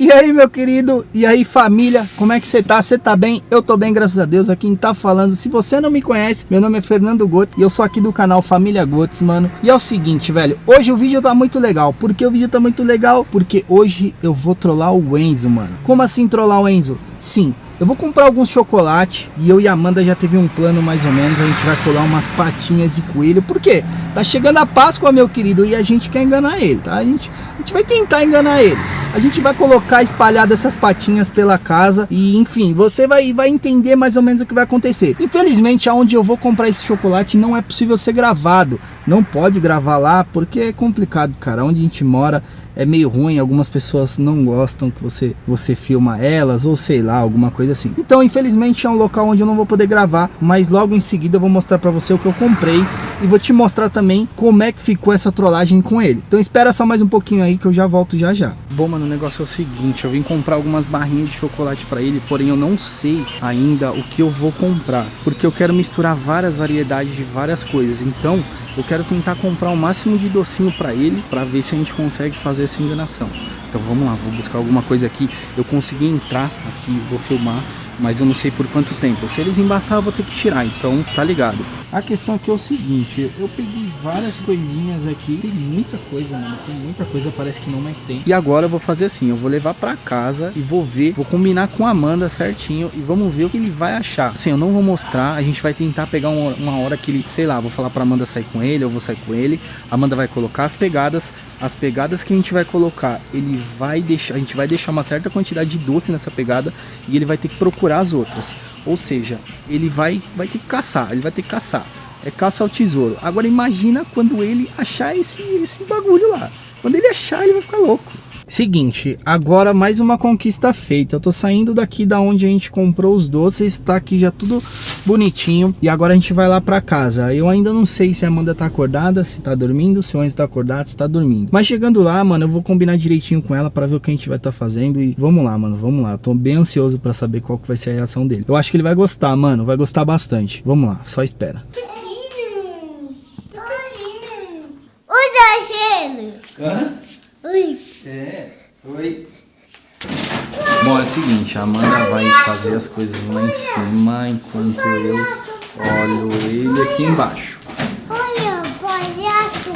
E aí, meu querido? E aí, família? Como é que você tá? Você tá bem? Eu tô bem, graças a Deus. Aqui quem tá falando, se você não me conhece, meu nome é Fernando Gotes e eu sou aqui do canal Família Gotes, mano. E é o seguinte, velho, hoje o vídeo tá muito legal. Por que o vídeo tá muito legal? Porque hoje eu vou trollar o Enzo, mano. Como assim trollar o Enzo? Sim, eu vou comprar alguns chocolate e eu e a Amanda já teve um plano mais ou menos. A gente vai colar umas patinhas de coelho. Por quê? Tá chegando a Páscoa, meu querido, e a gente quer enganar ele, tá? A gente, a gente vai tentar enganar ele. A gente vai colocar espalhadas essas patinhas pela casa e enfim, você vai, vai entender mais ou menos o que vai acontecer. Infelizmente, aonde eu vou comprar esse chocolate não é possível ser gravado. Não pode gravar lá porque é complicado, cara. Onde a gente mora é meio ruim, algumas pessoas não gostam que você, você filma elas ou sei lá, alguma coisa assim. Então, infelizmente é um local onde eu não vou poder gravar, mas logo em seguida eu vou mostrar para você o que eu comprei e vou te mostrar também como é que ficou essa trollagem com ele. Então espera só mais um pouquinho aí que eu já volto já já. Bom, mano, o negócio é o seguinte, eu vim comprar algumas barrinhas de chocolate para ele, porém eu não sei ainda o que eu vou comprar, porque eu quero misturar várias variedades de várias coisas. Então, eu quero tentar comprar o máximo de docinho para ele, para ver se a gente consegue fazer essa enganação. Então vamos lá, vou buscar alguma coisa aqui. Eu consegui entrar aqui, vou filmar mas eu não sei por quanto tempo. Se eles embaçar, eu vou ter que tirar, então tá ligado. A questão aqui é o seguinte, eu peguei várias coisinhas aqui, tem muita coisa, mano, tem muita coisa, parece que não mais tem. E agora eu vou fazer assim, eu vou levar pra casa e vou ver, vou combinar com a Amanda certinho e vamos ver o que ele vai achar. Assim, eu não vou mostrar, a gente vai tentar pegar uma, uma hora que ele, sei lá, vou falar pra Amanda sair com ele, eu vou sair com ele, a Amanda vai colocar as pegadas, as pegadas que a gente vai colocar, ele vai deixar, a gente vai deixar uma certa quantidade de doce nessa pegada e ele vai ter que procurar as outras. Ou seja, ele vai, vai ter que caçar, ele vai ter que caçar. É caça ao tesouro. Agora imagina quando ele achar esse, esse bagulho lá. Quando ele achar, ele vai ficar louco. Seguinte, agora mais uma conquista feita. Eu tô saindo daqui da onde a gente comprou os doces, tá aqui já tudo bonitinho. E agora a gente vai lá pra casa. Eu ainda não sei se a Amanda tá acordada, se tá dormindo, se o Enzo tá acordado, se tá dormindo. Mas chegando lá, mano, eu vou combinar direitinho com ela pra ver o que a gente vai tá fazendo. E vamos lá, mano, vamos lá. Eu tô bem ansioso pra saber qual que vai ser a reação dele. Eu acho que ele vai gostar, mano, vai gostar bastante. Vamos lá, só espera. Oi, Hã? Oi. É, oi. Bom, é o seguinte, a Amanda vai fazer as coisas lá em cima enquanto eu olho ele aqui embaixo. Olha, palhaço.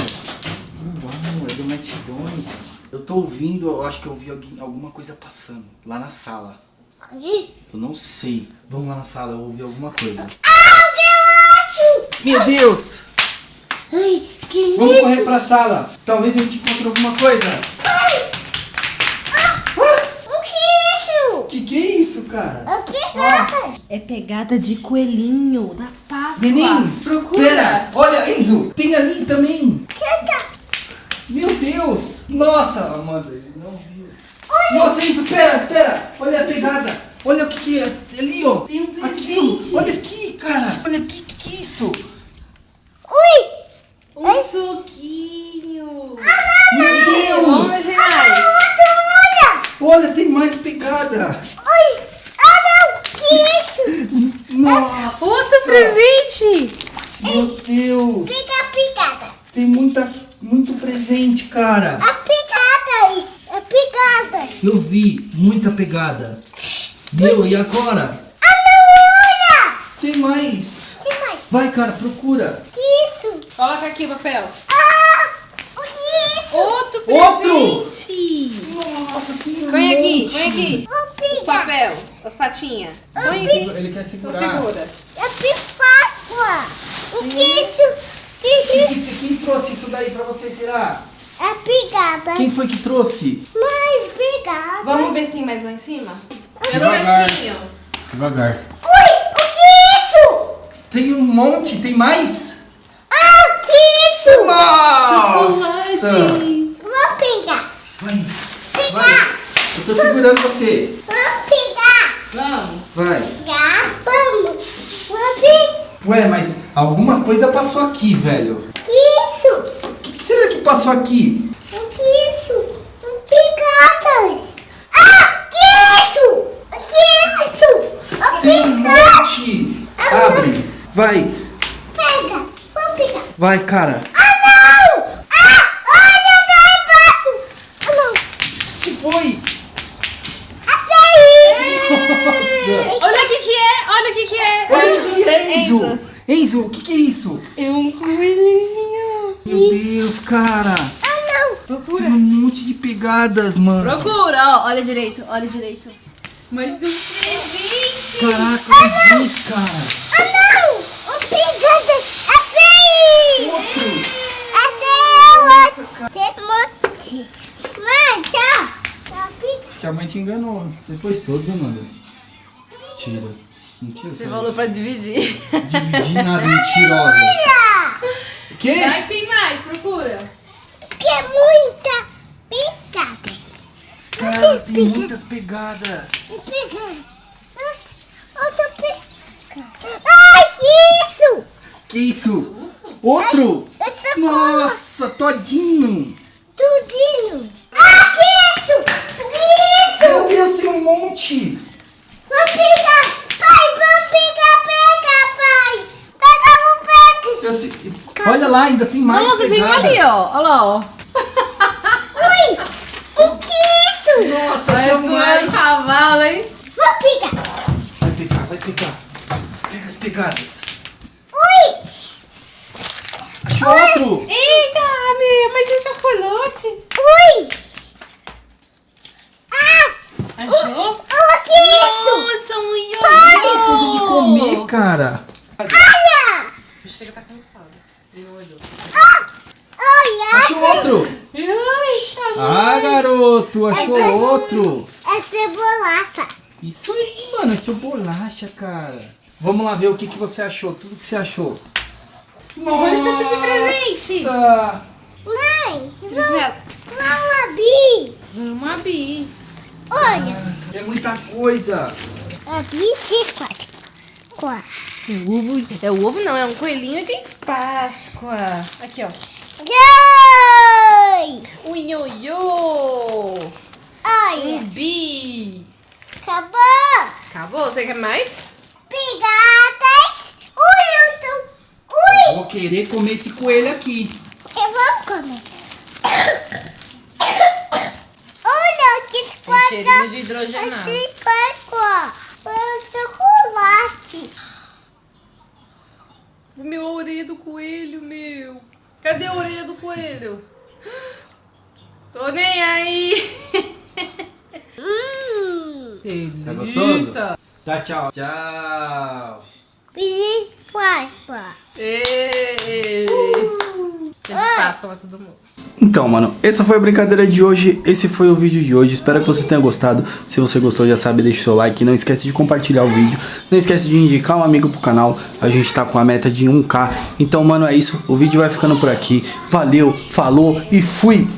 Uau, é do McDonald's. Eu tô ouvindo, eu acho que eu ouvi alguém, alguma coisa passando lá na sala. Onde? Eu não sei. Vamos lá na sala, eu ouvi alguma coisa. Ah, Meu Deus! Ai, que Vamos isso? correr pra sala. Talvez a gente encontre alguma coisa. Ai. Ah, o que é isso? Que que é isso, cara? O que é? É pegada de coelhinho da Páscoa. Neném, procura. pera, olha, Enzo, tem ali também. É? Meu Deus! Nossa, Amanda, ele não viu. Nossa, Enzo, espera, espera. Olha a pegada. Olha o que que é ali, ó. Tem um Aqui, presente. ó. Olha aqui, cara. Olha aqui, que que é isso? Ui. Um suquinho. Meu Deus! mais. Olha. Tem mais pegada. Oi. Ah, não. Que isso? Nossa! Outro presente. Meu Deus! Fica a picada. Tem muita, muito presente, cara. A picada isso. É picada. Eu vi muita pegada. Meu, e agora? Ah, não. Olha. Tem mais. Que mais? Vai, cara, procura. Que? Coloca aqui o papel. Ah. O que é isso? Outro Outro. presente. Nossa, tem um Põe aqui, põe aqui. Os papel, as patinhas. Põe aqui. Ele quer Então segurar. segura. É Páscoa. O que é isso? Que é isso? Quem, quem trouxe isso daí pra você, será? É picada. Quem foi que trouxe? Mais picada. Vamos ver se tem mais lá em cima? Pelo Devagar. cantinho. Devagar. Ui, o que é isso? Tem um monte, tem mais? Isso? Nossa! Chocolate. Vou pegar. Vai, vai. Pegar. Eu tô segurando você. Vou pegar. Vamos. Vai. Já vamos. Vou pegar. Ué, mas alguma coisa passou aqui, velho. Que isso? O que, que será que passou aqui? O que isso? Picadas. Ah, que isso? O que é isso? Tem um monte. Abre. Vai. Pega. Vou pegar. Vai, cara. Ah, não. Ah, olha lá embaixo. Ah, não. que foi? Olha o que que é, olha o que que é. Olha o que é, Enzo. Enzo. O que que é isso? É um coelhinho. Meu Deus, cara. Procura. Tem um monte de pegadas, mano. Procura, ó. Olha direito, olha direito. Mais um presente. Caraca, olha isso, cara. Ah, não! O pegada é feio! Outro. É feio! Você monte! Mãe, tchau! Acho que a mãe te enganou. Você pôs todos, Amanda. Tira. Mentira, Você falou isso. pra dividir. Dividir nada, mentirosa. Que? Vai que tem mais, procura. Que é muita picada! Cara, tem muitas pegadas. Pegada! Outra picada! Ai, que isso! Que isso? Outro? Essa Nossa, todinho. Tudinho! Ah, que isso? Que isso? Meu Deus, tem um monte. Vamos pegar! Pai, vamos pegar, pega, pai! Pega, vamos pegar! Eu sei- Olha lá, ainda tem mais Nossa, tem um ali, ó. Olha lá, ó. Ui! O que é isso? Nossa, achamos pular mais. cavalo, hein? Vou pegar! Vai pegar, vai pegar. Pega as pegadas. Ui! Achou outro. Eita, meu, mas eu já foi lote. Ui! Ah! Achou? O que é isso? Nossa, um ioiô. Que coisa de comer, cara. Olha! Chega, tá cansado. Ah! Achou outro. Ai, Ah, garoto, achou outro. É cebolaça! Isso aí, mano, achou bolacha, cara. Vamos lá ver o que, que você achou, tudo que você achou. Olha o tanto de presente. Nossa! Mãe! Nela. Não, Bi! Vamos abrir. Olha! É muita coisa. Bi quatro. Quatro. É o ovo, é o ovo não, é um coelhinho de Páscoa. Aqui, ó. Dois! Um ioiô. Olha! Um bis. Acabou! Acabou? Você quer mais? Pegadas! Ui, eu tô... Ui! Vou querer comer esse coelho aqui. Eu vou comer. Olha, que Tem cheirinho de hidrogenado. Chocolate. Meu, a orelha do coelho, meu. Cadê a orelha do coelho? Tô nem aí. Hum. Tá Delícia. gostoso? Tá, tchau. Tchau. Feliz Páscoa. Feliz Páscoa pra todo mundo. Então, mano, essa foi a brincadeira de hoje. Esse foi o vídeo de hoje. Espero que você tenha gostado. Se você gostou, já sabe, deixa o seu like. Não esquece de compartilhar o vídeo. Não esquece de indicar um amigo pro canal. A gente tá com a meta de 1k. Então, mano, é isso. O vídeo vai ficando por aqui. Valeu, falou e fui!